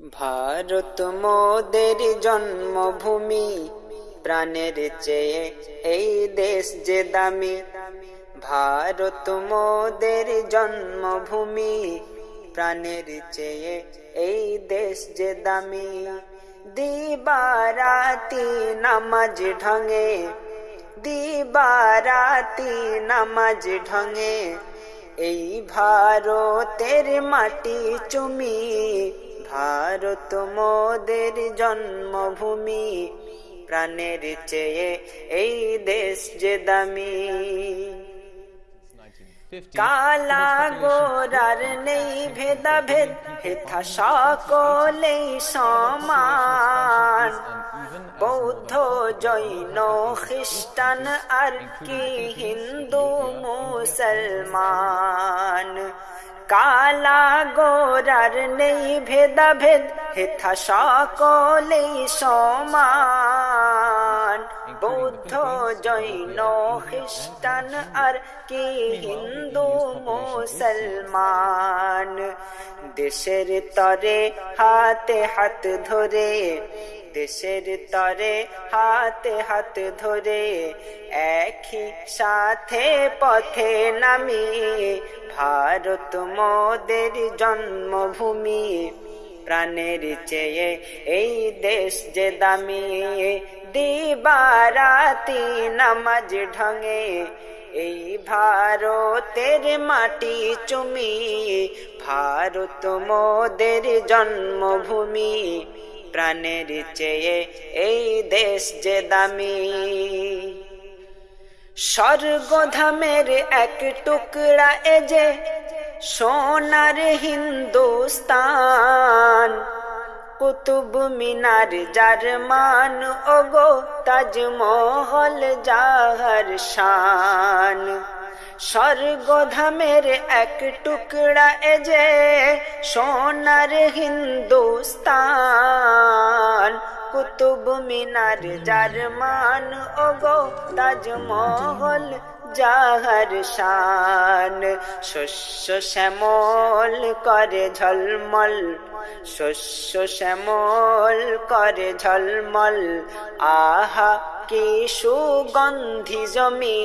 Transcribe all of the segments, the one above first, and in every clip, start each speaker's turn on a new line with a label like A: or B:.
A: ভারত মোদের জন্মভূমি, প্রাণের চেয়ে এই দেশ যে দামি। ভারত মোদের জন্মভূমি, প্রাণের চেয়ে এই দেশ যে দামি। দিবারাতি নামাজ ঢঙে, দিবারাতি নামাজ ঢঙে, এই ভারতের মাটি চুমি। ভারত মোদের জন্মভূমি প্রাণের চেয়ে এই দেশ যে দামি। কালা গোরার নেই ভেদাভেদ হেথা সকলেই সমান। বৌদ্ধ জৈন খ্রিস্টান আর কি হিন্দু মুসলমান। কালা গোরার নেই ভেদাভেদ, হেথা সকলেই সমান। বৌদ্ধ জৈন খ্রিস্টান আর কি হিন্দু মুসলমান। দেশের তরে হাতে হাত ধরে দেশের তরে হাতে, হাত ধরে একই সাথে পথে নামি ভারত মোদের জন্মভূমি। প্রাণের চেয়ে এই দেশ যে দামি, দিবারাতি নামাজ ঢঙে। এই ভারতের মাটি চুমি, ভারত মোদের জন্মভূমি। প্রাণের চেয়ে এই দেশ যে দামি। স্বর্গধামের এক টুকরা এ যে সোনার হিন্দুস্তান। কুতুব মিনার যার মান ওগো তাজমহল যাহার শান। স্বর্গধামের এক টুকরা এ যে সোনার হিন্দুস্তান, কুতুব মিনার যার মান ওগো তাজমহল যাহার শান। শস্য শ্যামল করে ঝলমল, শস্য শ্যামল করে ঝলমল, আহা কি সুগন্ধি জমি?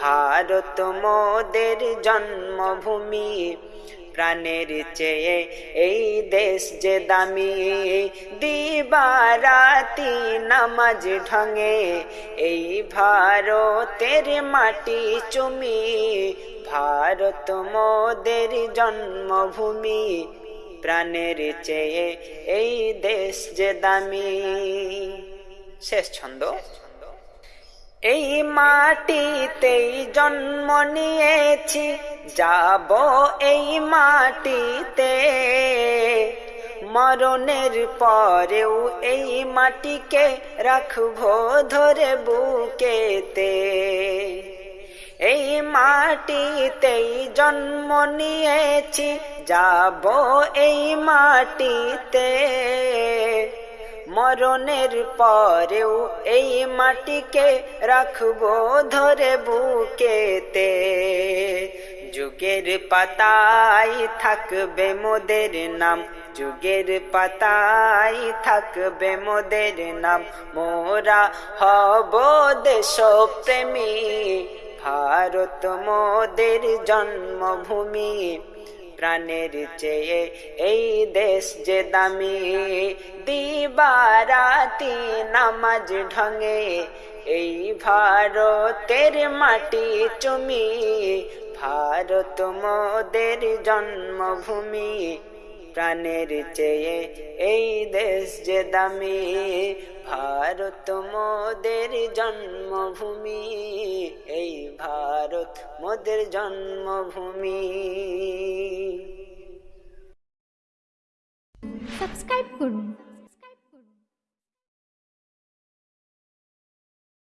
A: ভারত মোদের জন্মভূমি। প্রাণের চেয়ে এই দেশ যে দামি। দিবারাতি নামাজ ঢঙে এই ভারতের মাটি চুমি। ভারত মোদের জন্মভূমি। প্রাণের চেয়ে এই দেশ যে দামি। শেষ ছন্দ। এই মাটিতেই জন্ম নিয়েছি যাব এই মাটিতে। মরণের পরেও এই মাটিকে রাখব ধরে বুকেতে। এই মাটিতেই জন্ম নিয়েছি যাব এই মাটিতে। মরণের পরেও এই মাটিকে রাখব ধরে বুকেতে। যুগের পাতায় থাকবে মোদের নাম, যুগের পাতায় থাকবে মোদের নাম। মোরা হব দেশ প্রেমী ভারত মোদের জন্মভূমি। প্রাণের চেয়ে এই দেশ যে দামি দিবারাতি নামাজ ঢঙে। এই ভারতের মাটি চুমি, ভারত মোদের জন্মভূমি। প্রাণের চেয়ে এই দেশ যে দামি, ভারত মোদের জন্মভূমি। এই ভারত মোদের জন্মভূমি।
B: সাবস্ক্রাইব করুন।